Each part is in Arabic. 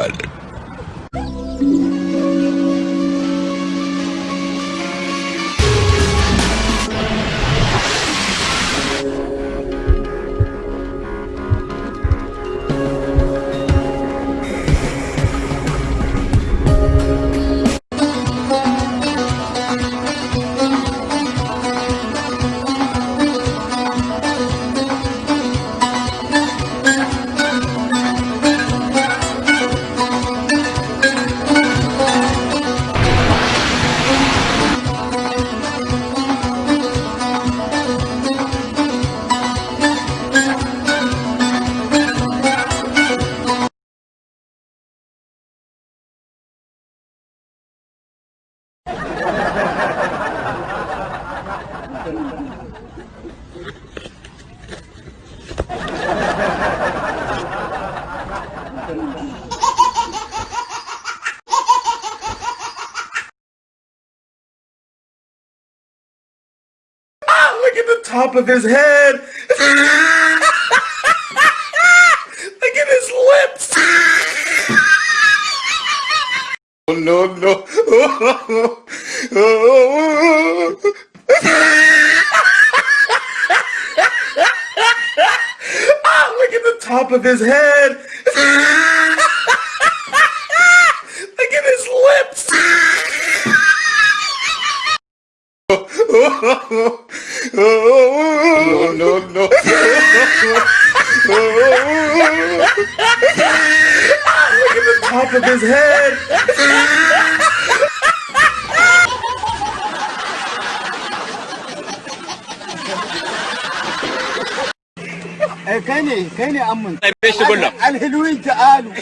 Wallet. Ah, look at the top of his head. Look at his lips. Oh, no, no. Ah, look at the top of his head. Look at his lips. No, no, no. Top of his head. ne kai ne amman? إيش تقول له؟ الحلوين تعالوا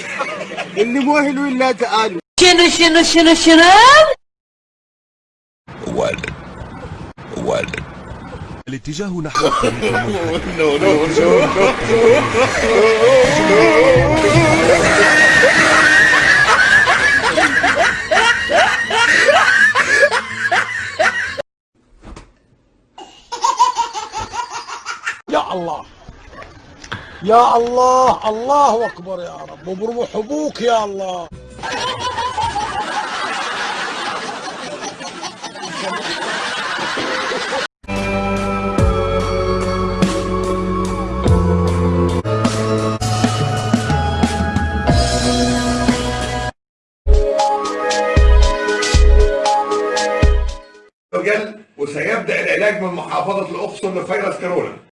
اللي مو حلوين لا تعالوا شنو شنو شنو شنو ولد ولد الاتجاه نحو الطريق منحدر. No, no, يا الله. يا الله الله أكبر يا رب. وبروح أبوك يا الله. وسيبدأ العلاج من محافظة الأقصر لفيروس كورونا.